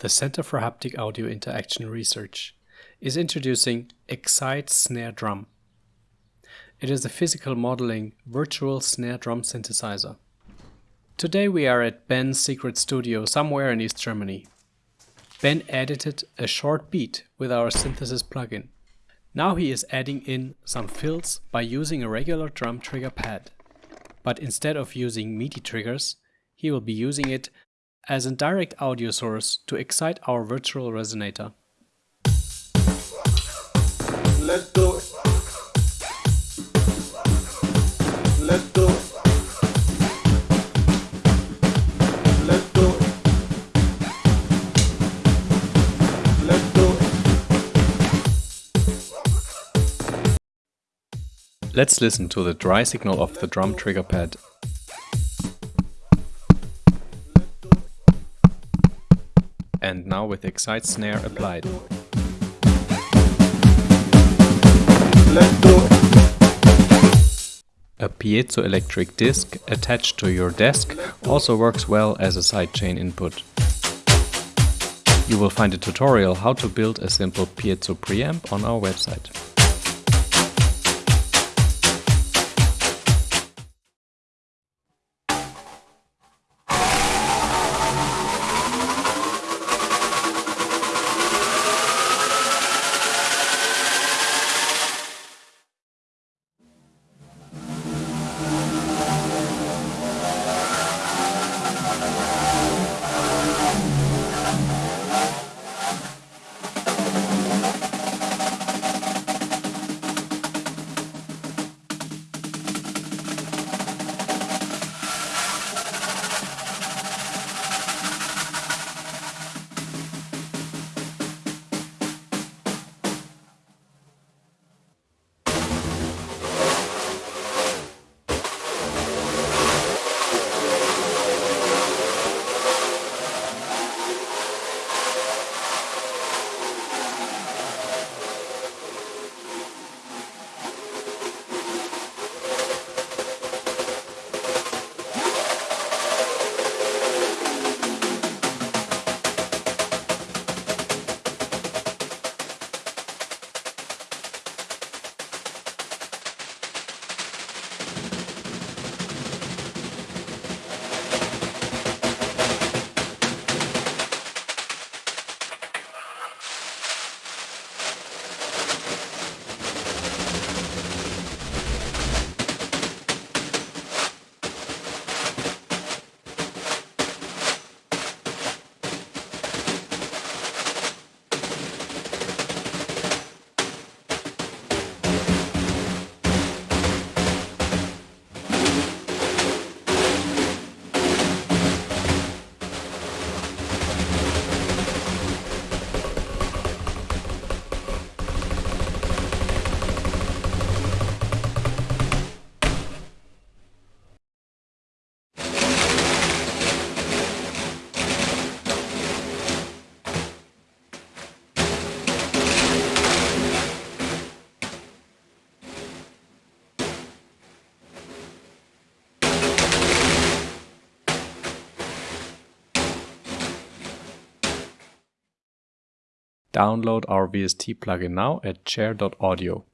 the Center for Haptic Audio Interaction Research, is introducing Exite Snare Drum. It is a physical modeling virtual snare drum synthesizer. Today we are at Ben's secret studio somewhere in East Germany. Ben edited a short beat with our synthesis plugin. Now he is adding in some fills by using a regular drum trigger pad. But instead of using MIDI triggers, he will be using it as a direct audio source to excite our virtual resonator. Let's do it. Let's do it. Let's do it. Let's do it. Let's listen to the dry signal of the drum trigger pad. And now with Exite Snare applied. Let's do it. A piezoelectric disc attached to your desk also works well as a sidechain input. You will find a tutorial how to build a simple piezo preamp on our website. Download our VST plugin now at chair.audio.